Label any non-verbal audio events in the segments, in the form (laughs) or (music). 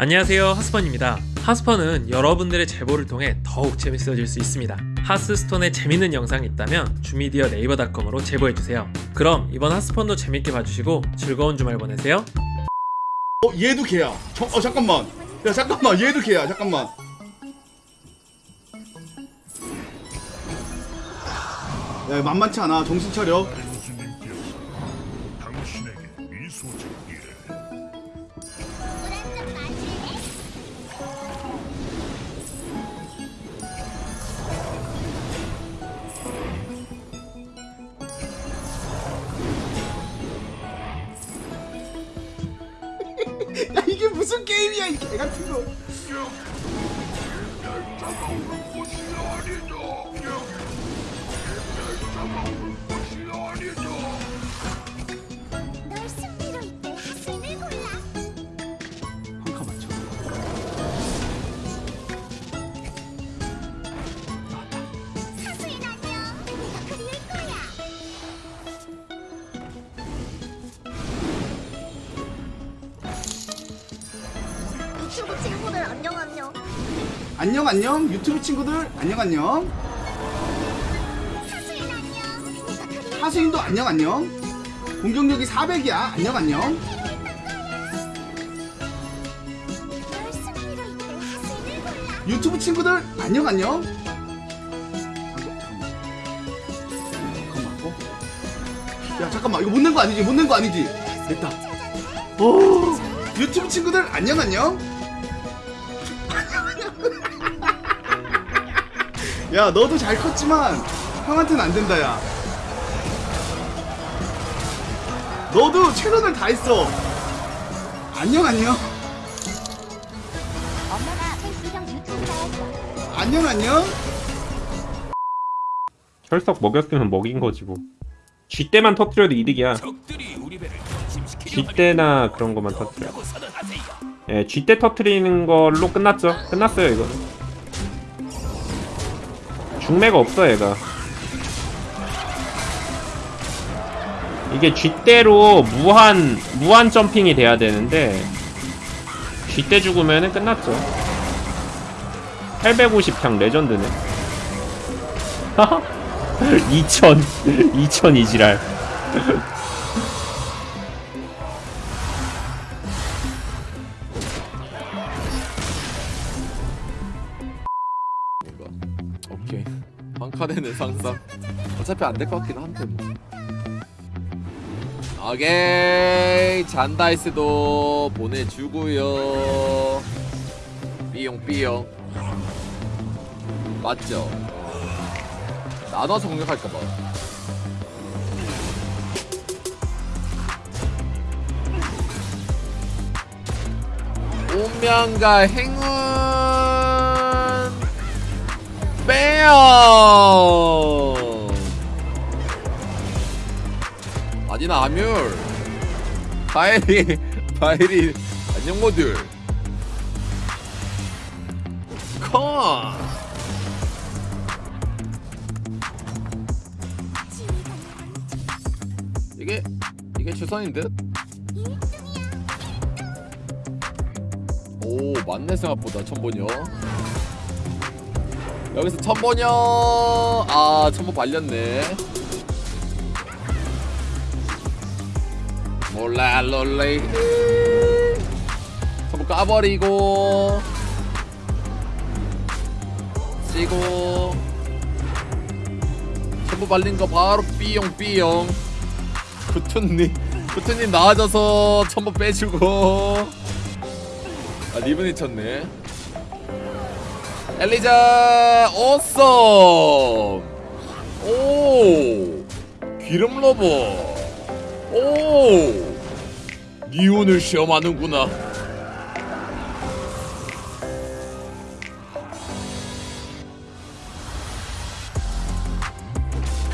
안녕하세요 하스펀입니다 하스펀은 여러분들의 제보를 통해 더욱 재밌어질 수 있습니다 하스스톤에 재밌는 영상이 있다면 주미디어 네이버닷컴으로 제보해주세요 그럼 이번 하스펀도 재밌게 봐주시고 즐거운 주말 보내세요 어 얘도 걔야. 저, 어 잠깐만. 야 잠깐만 얘도 걔야. 잠깐만. 야 만만치 않아. 정신 차려. 야 이게 무슨 게임이야 이 개 같은 거. 널 유튜브 친구들 안녕 안녕 안녕 안녕 유튜브 친구들 안녕 안녕. 하수인 하수인도 안녕 안녕. 공격력이 400이야. 안녕 안녕. 유튜브 친구들 안녕 안녕. 야 잠깐만 이거 못 낸 거 아니지? 못 낸 거 아니지? 됐다. 오 유튜브 친구들 안녕 안녕. 야 너도 잘 컸지만 형한테는 안 된다 야. 너도 최선을 다했어. 안녕 안녕. 엄마가 유튜브 안녕 안녕. 혈석 먹였으면 먹인 거지 뭐. 쥐떼만 터트려도 이득이야. 쥐떼나 그런 것만 터트려. 예, 쥐떼 터트리는 걸로 끝났죠. 끝났어요 이거. 중매가 없어 얘가. 이게 쥐떼로 무한 무한 점핑이 돼야 되는데 쥐떼 죽으면은 끝났죠. 850평 레전드네. (laughs) 2000 2000 이지랄 한 칸에는 상상 어차피 안 될 것 같긴 한데 뭐. 오케이 잔다이스도 보내주고요. 삐용 삐용. 맞죠? 나눠서 공격할까봐. 운명과 행운 빼요. 아니나 아뮬 바이리 바이리 안녕 모듈. 컴 이게 이게 최선인 듯? 오 맞네 생각보다. 천번이요 여기서 천번이요. 아 천번 발렸네. 몰라 롤레이 천번 까버리고. 쓰고. 천번 발린 거 바로 삐용 삐용. 구투님 구투님 나아져서 천번 빼주고. 아 리븐이 쳤네 엘리자 오썸 오 기름 러버. 오 니온을 시험하는구나.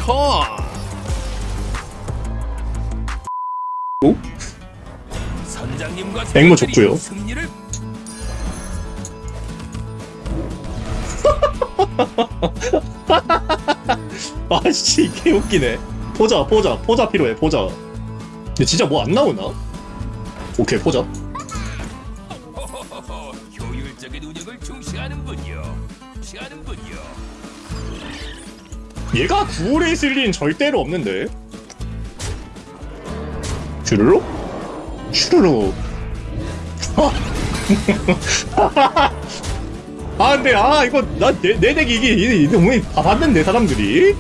컷 백모 좋고요. (laughs) 아씨 개 웃기네. 포자 포자 포자 필요해 포자. 근데 진짜 뭐 안 나오나? 오케이 포자. 얘가 구울에 있을 리는 절대로 없는데. 슈르륵? 슈르륵. (laughs) 근데 아 이거 나내 내 덱이 이게 이게 몸이 다 봤는데 사람들이.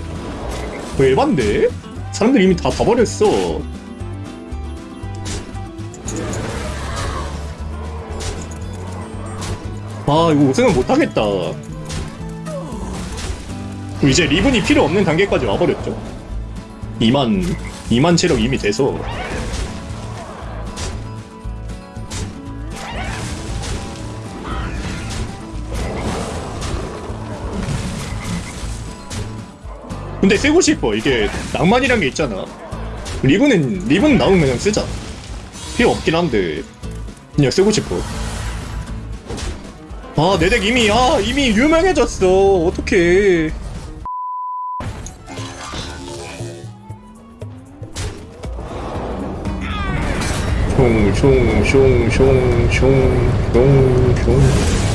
왜 봤는데 사람들이 이미 다 봐버렸어. 아 이거 우승은 못하겠다. 이제 리븐이 필요 없는 단계까지 와버렸죠. 2만 2만 체력 이미 돼서 근데 쓰고 싶어. 이게 낭만이란 게 있잖아. 리븐은 리븐 나오면 그냥 쓰자. 필요 없긴 한데 그냥 쓰고 싶어. 아 내 덱 이미 아 이미 유명해졌어. 어떡해. 슝슝슝슝슝슝슝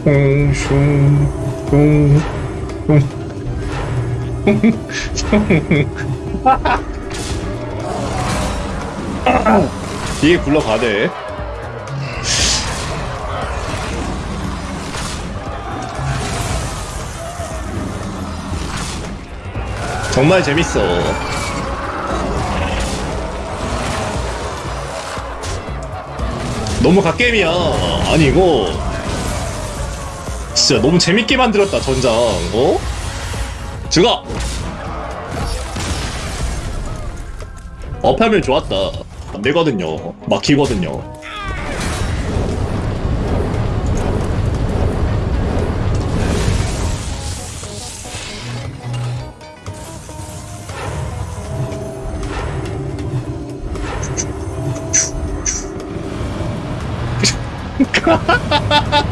(laughs) 뒤에 굴러가대. 정말 재밌어. 너무 갓게임이야. 아니 이거 진짜 너무 재밌게 만들었다 전장. 어? 죽어 업하면 좋았다. 안 되거든요. 막히거든요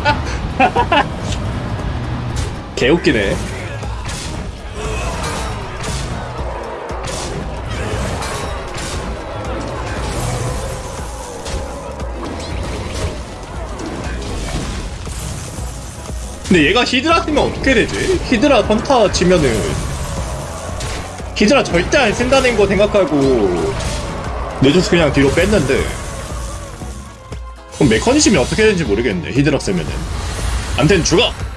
(laughs) 개웃기네 근데 얘가 히드라 쓰면 어떻게 되지? 히드라 선타 치면은 히드라 절대 안 쓴다는 거 생각하고 내줘서 그냥 뒤로 뺐는데 그럼 메커니즘이 어떻게 되는지 모르겠네 히드라 쓰면은 암튼 죽어!